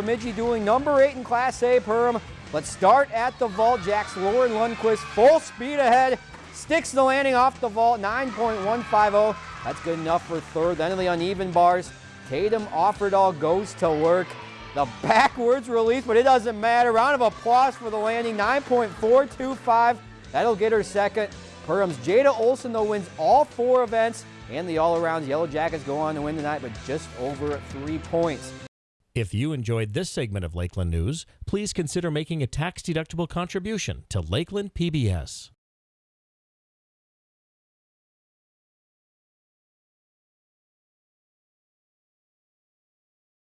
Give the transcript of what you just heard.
Bemidji dueling number eight in Class A Perham. Let's start at the vault. Jacks Lauren Lundquist full speed ahead. Sticks the landing off the vault, 9.150. That's good enough for third. Then the uneven bars. Tatum Offerdahl goes to work. The backwards release, but it doesn't matter. Round of applause for the landing, 9.425. That'll get her second. Perham's Jada Olson, though, wins all four events, and the all-around Yellow Jackets go on to win tonight, but just over three points. If you enjoyed this segment of Lakeland News, please consider making a tax-deductible contribution to Lakeland PBS.